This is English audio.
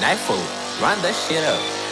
Nightfall, run that shit up.